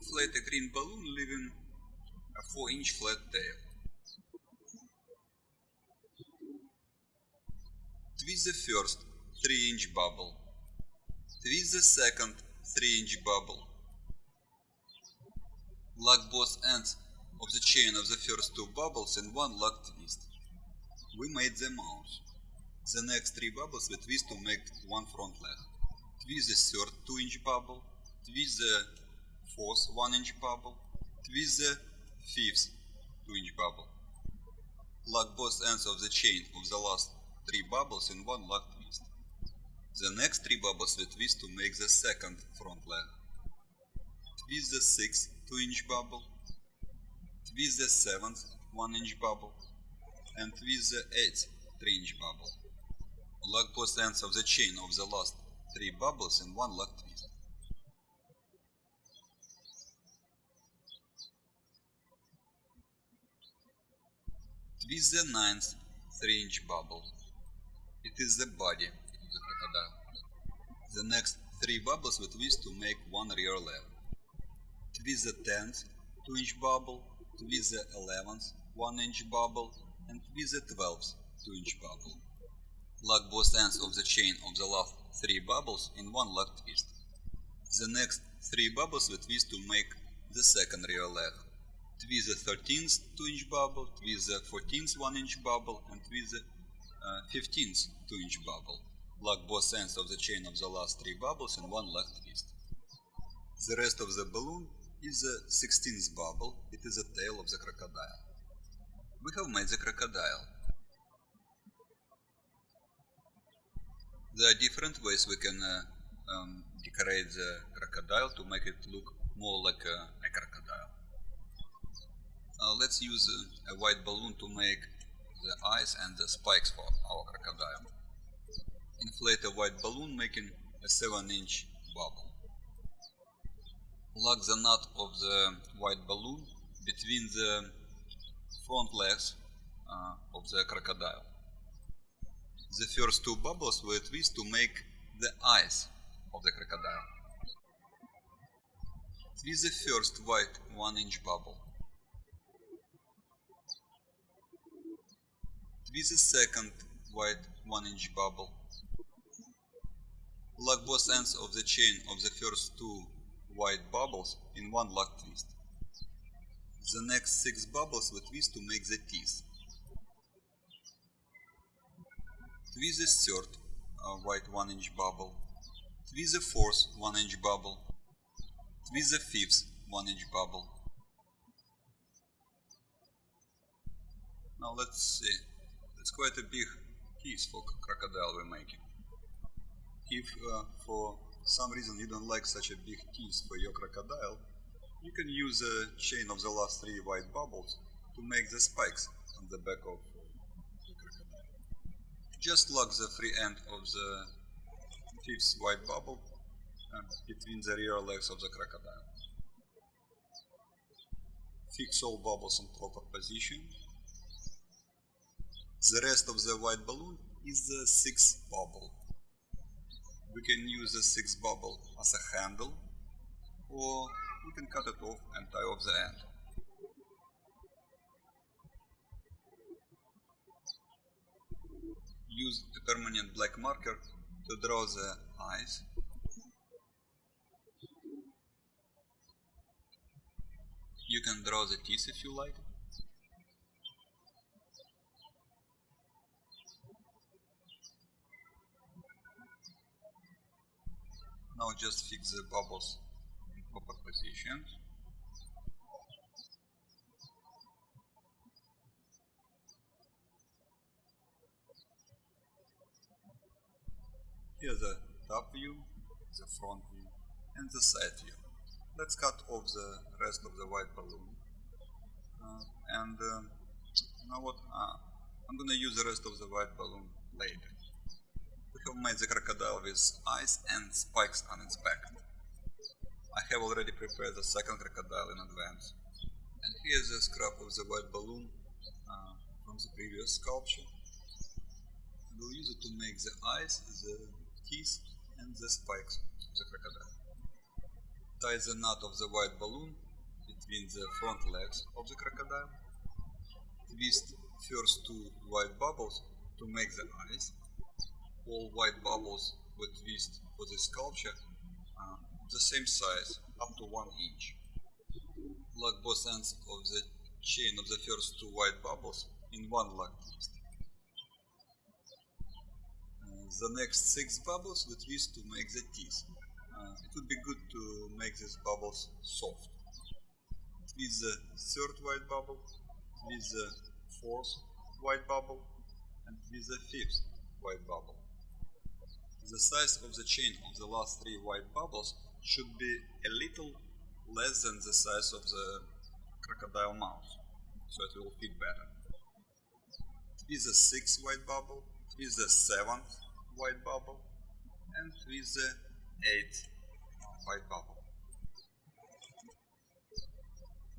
Inflate a green balloon leaving a 4 inch flat tail. Twist the first 3 inch bubble. Twist the second 3 inch bubble. Lock both ends of the chain of the first two bubbles in one lock twist. We made the mouse. The next three bubbles we twist to make one front leg. Twist the third 2 inch bubble. Twist the fourth 1 inch bubble. Twist the fifth 2 inch bubble. Lock both ends of the chain of the last three bubbles in one lock twist. The next three bubbles we twist to make the second front leg. Twist the sixth 2 inch bubble. Twist the seventh 1 inch bubble. And twist the eighth 3 inch bubble. Lock both ends of the chain of the last three bubbles in one lock twist. Twist the ninth 3 inch bubble. It is the body of the crocodile. The next three bubbles we twist to make one rear leg. Twist the 10th 2 inch bubble, twist the 11th 1 inch bubble, and twist the 12th 2 inch bubble. Lock both ends of the chain of the last three bubbles in one lock twist. The next three bubbles we twist to make the second rear leg. Twist the 13th 2 inch bubble, with the 14th 1 inch bubble, and with the uh, 15th 2 inch bubble. Lock both ends of the chain of the last three bubbles in one left twist. The rest of the balloon is the 16th bubble, it is the tail of the crocodile. We have made the crocodile. There are different ways we can uh, um, decorate the crocodile to make it look more like a, a crocodile. Uh, let's use a, a white balloon to make the eyes and the spikes for our crocodile. Inflate a white balloon making a 7 inch bubble. Lock the nut of the white balloon between the front legs uh, of the crocodile. The first two bubbles we twist to make the eyes of the crocodile. Twist the first white 1 inch bubble. Twist the second white 1 inch bubble. Lock both ends of the chain of the first two white bubbles in one lock twist. The next six bubbles we twist to make the teeth. Twist the third uh, white 1 inch bubble. Twist the fourth 1 inch bubble. Twist the fifth 1 inch bubble. Now let's see. It's quite a big piece for crocodile we're making. If uh, for some reason you don't like such a big piece for your crocodile, you can use a chain of the last three white bubbles to make the spikes on the back of the crocodile. Just lock the free end of the fifth white bubble uh, between the rear legs of the crocodile. Fix all bubbles in proper position. The rest of the white balloon is the sixth bubble. We can use the sixth bubble as a handle or we can cut it off and tie off the end. Use a permanent black marker to draw the eyes. You can draw the teeth if you like. Now just fix the bubbles in proper positions. Here the top view, the front view and the side view. Let's cut off the rest of the white balloon. Uh, and uh, you know what? Uh, I'm gonna use the rest of the white balloon later. We have made the crocodile with eyes and spikes on its back. I have already prepared the second crocodile in advance. And here's a scrap of the white balloon uh, from the previous sculpture. I will use it to make the eyes, the teeth and the spikes of the crocodile. Tie the knot of the white balloon between the front legs of the crocodile. Twist first two white bubbles to make the eyes. All white bubbles were twist for the sculpture uh, the same size, up to 1 inch. Lock both ends of the chain of the first two white bubbles in one lock twist. Uh, the next six bubbles we twist to make the teeth. Uh, it would be good to make these bubbles soft. Twist the third white bubble, twist the fourth white bubble, and twist the fifth white bubble. The size of the chain of the last three white bubbles should be a little less than the size of the crocodile mouth, so it will fit better. Twist the sixth white bubble, twist the seventh white bubble, and twist the eighth white bubble.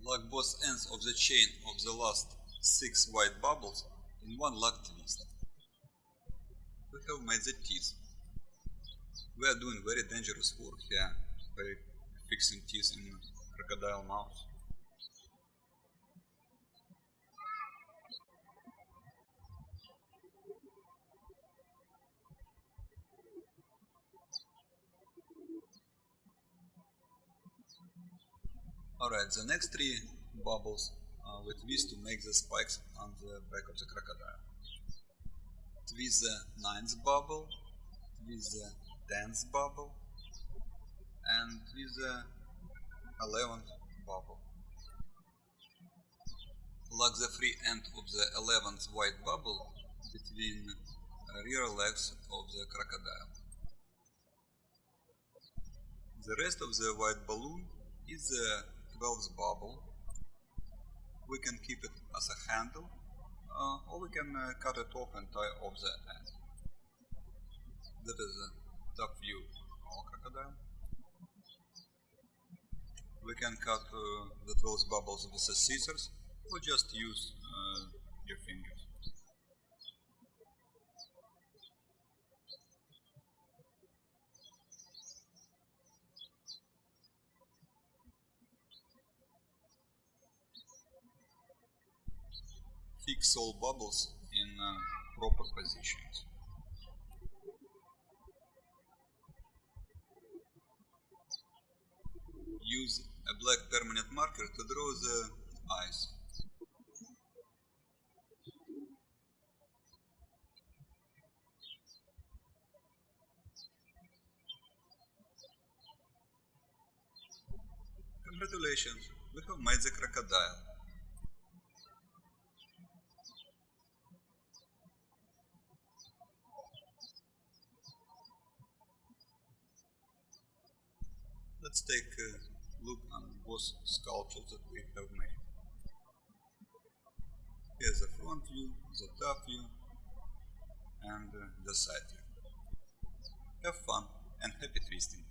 Lock both ends of the chain of the last six white bubbles in one lock twist. We have made the teeth. We are doing very dangerous work here by fixing teeth in crocodile mouth. Alright, the next three bubbles uh, we twist to make the spikes on the back of the crocodile. Twist the ninth bubble, twist the tenth bubble, and twist the eleventh bubble. Lock the free end of the eleventh white bubble between rear legs of the crocodile. The rest of the white balloon is the 12th bubble. We can keep it as a handle uh, or we can uh, cut it off and tie off the end. That is a top view crocodile. We can cut uh, the 12 bubbles with the scissors or just use uh, your fingers. fix all bubbles in uh, proper positions. Use a black permanent marker to draw the eyes. Congratulations, we have made the crocodile. Let's take a look on both sculptures that we have made. Here's the front view, the top view, and uh, the side view. Have fun and happy twisting!